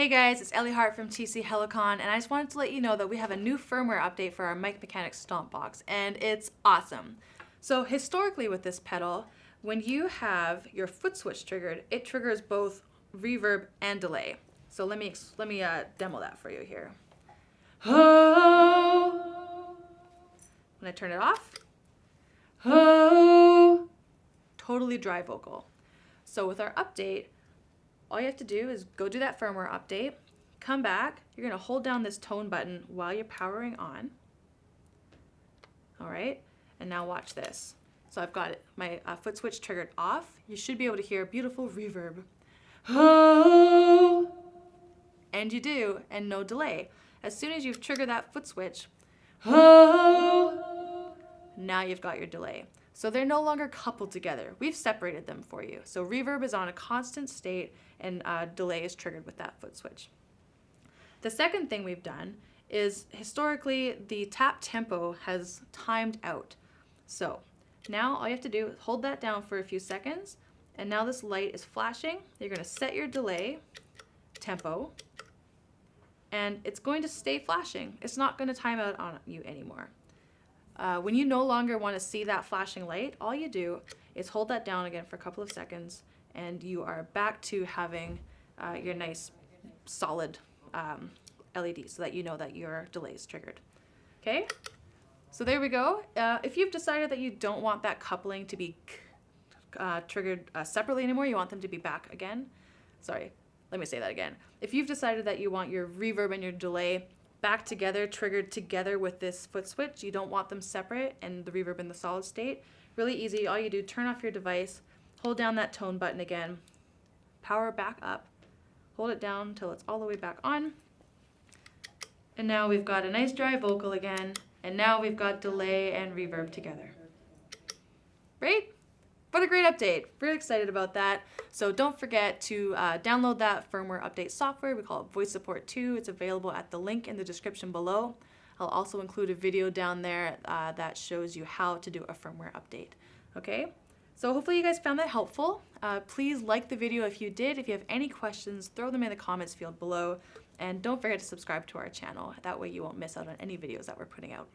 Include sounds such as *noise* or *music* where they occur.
Hey guys, it's Ellie Hart from TC Helicon, and I just wanted to let you know that we have a new firmware update for our Mic Mechanics Stomp Box, and it's awesome. So historically with this pedal, when you have your foot switch triggered, it triggers both reverb and delay. So let me let me uh, demo that for you here. Oh, when I turn it off, oh, totally dry vocal. So with our update, all you have to do is go do that firmware update, come back, you're gonna hold down this tone button while you're powering on. All right, and now watch this. So I've got my uh, foot switch triggered off. You should be able to hear a beautiful reverb. Oh, *gasps* and you do, and no delay. As soon as you've triggered that foot switch, oh, now you've got your delay. So they're no longer coupled together. We've separated them for you. So reverb is on a constant state and uh, delay is triggered with that foot switch. The second thing we've done is historically the tap tempo has timed out. So now all you have to do is hold that down for a few seconds and now this light is flashing. You're gonna set your delay tempo and it's going to stay flashing. It's not gonna time out on you anymore. Uh, when you no longer want to see that flashing light, all you do is hold that down again for a couple of seconds and you are back to having uh, your nice solid um, LED so that you know that your delay is triggered. Okay, so there we go. Uh, if you've decided that you don't want that coupling to be uh, triggered uh, separately anymore, you want them to be back again. Sorry, let me say that again. If you've decided that you want your reverb and your delay back together, triggered together with this foot switch. You don't want them separate and the reverb in the solid state. Really easy. All you do, turn off your device, hold down that tone button again, power back up, hold it down until it's all the way back on. And now we've got a nice dry vocal again. And now we've got delay and reverb together. Right? What a great update. Really excited about that. So don't forget to uh, download that firmware update software. We call it Voice Support 2. It's available at the link in the description below. I'll also include a video down there uh, that shows you how to do a firmware update. Okay? So hopefully you guys found that helpful. Uh, please like the video if you did. If you have any questions, throw them in the comments field below. And don't forget to subscribe to our channel. That way you won't miss out on any videos that we're putting out.